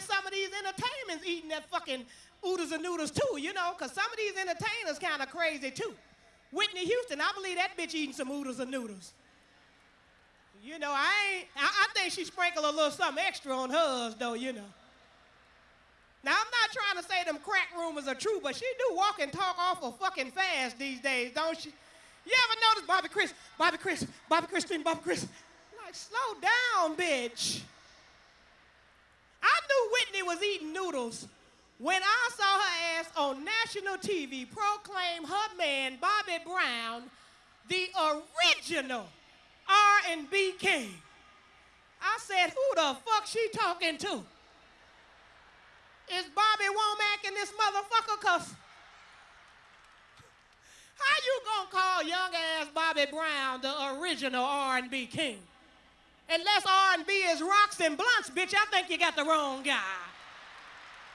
guess some of these entertainers eating that fucking oodles and noodles too, you know, because some of these entertainers kind of crazy too. Whitney Houston, I believe that bitch eating some oodles and noodles. You know, I ain't, I, I think she sprinkled a little something extra on hers though, you know. Now, I'm not trying to say them crack rumors are true, but she do walk and talk awful fucking fast these days, don't she? You ever notice Bobby Chris, Bobby Chris, Bobby Christine, Bobby Chris? Like, slow down, bitch. Was eating noodles when I saw her ass on national TV proclaim her man, Bobby Brown, the original R&B king. I said, who the fuck she talking to? Is Bobby Womack in this motherfucker? Cause how you gonna call young ass Bobby Brown the original R&B king? Unless R&B is rocks and blunts, bitch, I think you got the wrong guy.